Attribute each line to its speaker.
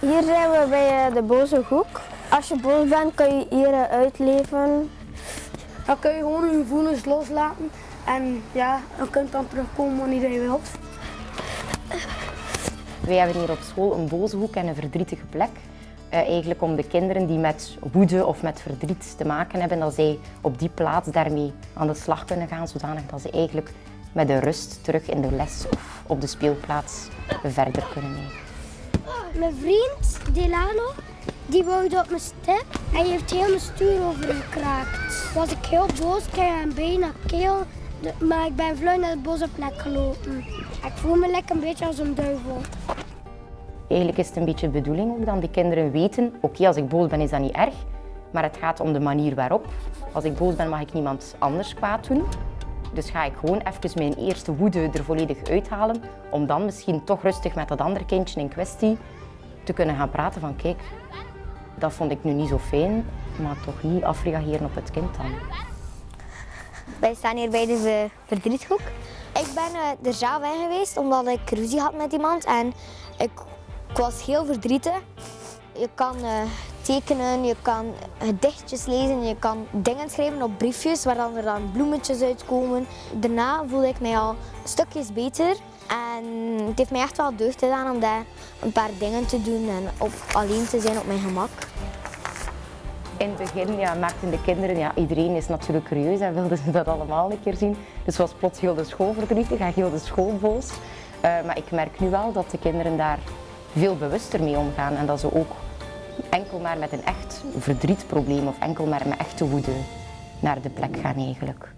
Speaker 1: Hier zijn we bij eh, de boze hoek. Als je boos bent, kan je hier eh, uitleven.
Speaker 2: Dan kun je gewoon je gevoelens loslaten en ja, dan kunt dan terugkomen wanneer je wilt.
Speaker 3: Wij hebben hier op school een boze hoek en een verdrietige plek. Eh, eigenlijk om de kinderen die met woede of met verdriet te maken hebben, dat zij op die plaats daarmee aan de slag kunnen gaan, zodanig dat ze eigenlijk met de rust terug in de les of op de speelplaats verder kunnen mee.
Speaker 4: Mijn vriend Delano, die woude op mijn step en die heeft heel mijn stuur overgekraakt. Was ik heel boos, kreeg een bijna keel, de- maar ik ben vlug naar de boze plek gelopen. Ik voel me lekker een beetje als een duivel.
Speaker 3: Eigenlijk is het een beetje de bedoeling ook dat die kinderen weten, oké, als ik boos ben is dat niet erg, maar het gaat om de manier waarop. Als ik boos ben mag ik niemand anders kwaad doen. Dus ga ik gewoon even mijn eerste woede er volledig uithalen, om dan misschien toch rustig met dat andere kindje in kwestie te kunnen gaan praten van kijk, dat vond ik nu niet zo fijn, maar toch niet afreageren op het kind dan.
Speaker 5: Wij staan hier bij de ver- verdriethoek. Ik ben eh, er zelf in geweest omdat ik ruzie had met iemand en ik, ik was heel verdrietig. Je kan eh, je kan gedichtjes lezen, je kan dingen schrijven op briefjes waar dan er dan bloemetjes uitkomen. Daarna voelde ik mij al stukjes beter en het heeft mij echt wel deugd gedaan om daar een paar dingen te doen en op, alleen te zijn op mijn gemak.
Speaker 3: In het begin ja, maakten de kinderen, ja, iedereen is natuurlijk curieus en wilden ze dat allemaal een keer zien. Dus was plots heel de school verdrietig en heel de school boos. Eh, maar ik merk nu wel dat de kinderen daar veel bewuster mee omgaan en dat ze ook enkel maar met een echt verdrietprobleem of enkel maar met echte woede naar de plek gaan eigenlijk.